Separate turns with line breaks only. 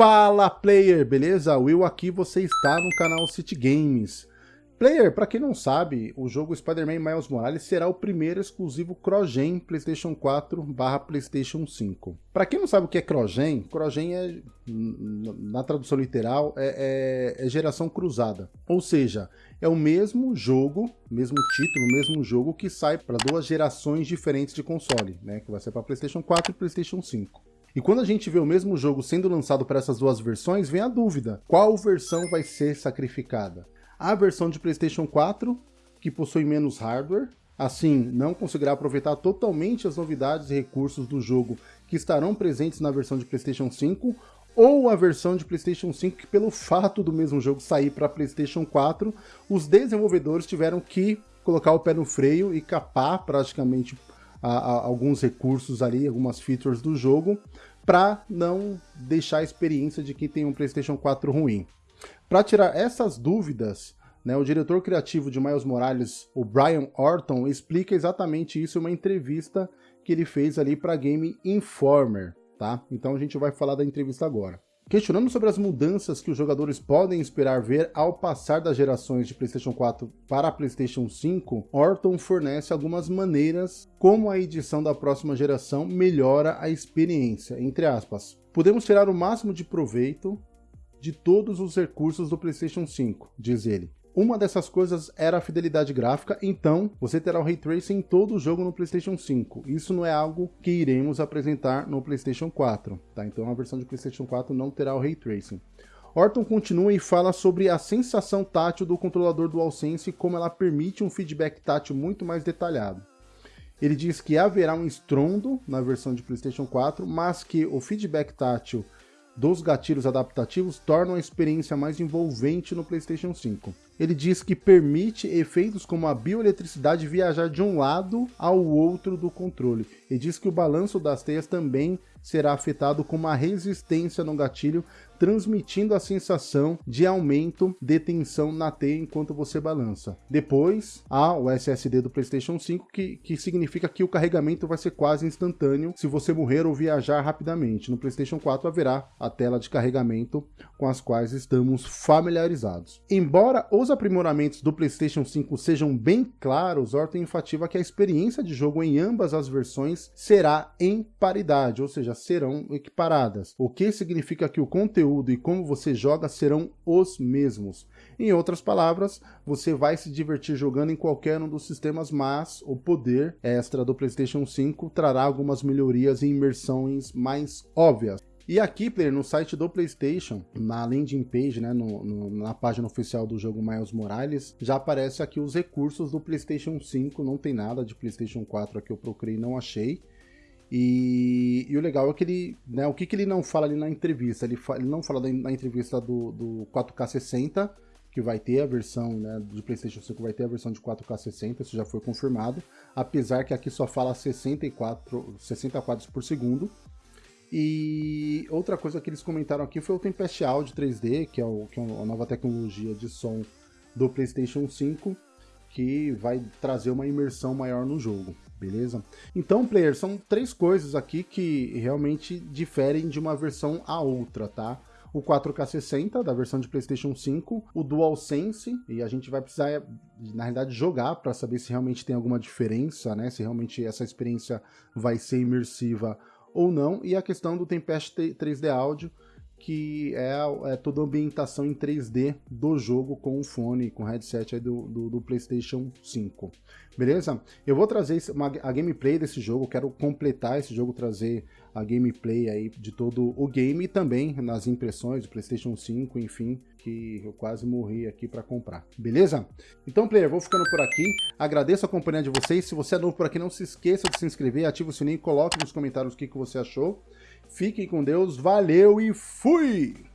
Fala player, beleza? Will aqui, você está no canal City Games. Player, para quem não sabe, o jogo Spider-Man Miles Morales será o primeiro exclusivo CrossGen PlayStation 4 barra PlayStation 5. Para quem não sabe o que é CrossGen, CrossGen é, na tradução literal, é, é, é geração cruzada. Ou seja, é o mesmo jogo, mesmo título, mesmo jogo que sai para duas gerações diferentes de console, né? Que vai ser para PlayStation 4 e PlayStation 5. E quando a gente vê o mesmo jogo sendo lançado para essas duas versões, vem a dúvida, qual versão vai ser sacrificada? A versão de PlayStation 4, que possui menos hardware, assim não conseguirá aproveitar totalmente as novidades e recursos do jogo que estarão presentes na versão de PlayStation 5, ou a versão de PlayStation 5 que pelo fato do mesmo jogo sair para PlayStation 4, os desenvolvedores tiveram que colocar o pé no freio e capar praticamente a, a, alguns recursos ali, algumas features do jogo, para não deixar a experiência de quem tem um PlayStation 4 ruim. Para tirar essas dúvidas, né, o diretor criativo de Miles Morales, o Brian Orton, explica exatamente isso em uma entrevista que ele fez ali para Game Informer, tá? Então a gente vai falar da entrevista agora. Questionando sobre as mudanças que os jogadores podem esperar ver ao passar das gerações de PlayStation 4 para PlayStation 5, Orton fornece algumas maneiras como a edição da próxima geração melhora a experiência, entre aspas. Podemos tirar o máximo de proveito de todos os recursos do PlayStation 5, diz ele. Uma dessas coisas era a fidelidade gráfica, então você terá o Ray Tracing em todo o jogo no PlayStation 5. Isso não é algo que iremos apresentar no PlayStation 4, tá? Então a versão de PlayStation 4 não terá o Ray Tracing. Orton continua e fala sobre a sensação tátil do controlador DualSense e como ela permite um feedback tátil muito mais detalhado. Ele diz que haverá um estrondo na versão de PlayStation 4, mas que o feedback tátil dos gatilhos adaptativos tornam a experiência mais envolvente no PlayStation 5. Ele diz que permite efeitos como a bioeletricidade viajar de um lado ao outro do controle. E diz que o balanço das teias também será afetado com uma resistência no gatilho, transmitindo a sensação de aumento de tensão na teia enquanto você balança. Depois, há o SSD do PlayStation 5, que, que significa que o carregamento vai ser quase instantâneo se você morrer ou viajar rapidamente. No PlayStation 4 haverá a tela de carregamento com as quais estamos familiarizados. Embora os aprimoramentos do PlayStation 5 sejam bem claros, Orton enfativa que a experiência de jogo em ambas as versões será em paridade, ou seja, serão equiparadas, o que significa que o conteúdo e como você joga serão os mesmos. Em outras palavras, você vai se divertir jogando em qualquer um dos sistemas, mas o poder extra do PlayStation 5 trará algumas melhorias e imersões mais óbvias. E aqui, player, no site do PlayStation, na landing page, né, no, no, na página oficial do jogo Miles Morales, já aparece aqui os recursos do PlayStation 5, não tem nada de PlayStation 4 aqui, eu procurei não achei. E, e, o legal é que ele, né, o que, que ele não fala ali na entrevista? Ele, fa, ele não fala na entrevista do, do 4K 60, que vai ter a versão né, de PlayStation 5, vai ter a versão de 4K 60, isso já foi confirmado, apesar que aqui só fala 64, 60 quadros por segundo. E outra coisa que eles comentaram aqui foi o Tempest Audio 3D, que é, o, que é a nova tecnologia de som do PlayStation 5, que vai trazer uma imersão maior no jogo beleza? Então, player, são três coisas aqui que realmente diferem de uma versão a outra, tá? o 4K60 da versão de PlayStation 5, o DualSense, e a gente vai precisar, na realidade, jogar para saber se realmente tem alguma diferença, né? Se realmente essa experiência vai ser imersiva ou não, e a questão do Tempest 3D Audio, que é, é, toda a ambientação em 3D do jogo com o fone, com o headset do, do, do, PlayStation 5. Beleza? Eu vou trazer uma, a gameplay desse jogo, quero completar esse jogo, trazer a gameplay aí de todo o game e também nas impressões do PlayStation 5, enfim, que eu quase morri aqui para comprar. Beleza? Então, player, vou ficando por aqui. Agradeço a companhia de vocês. Se você é novo por aqui, não se esqueça de se inscrever, ative o sininho coloque nos comentários o que, que você achou. Fiquem com Deus, valeu e fui!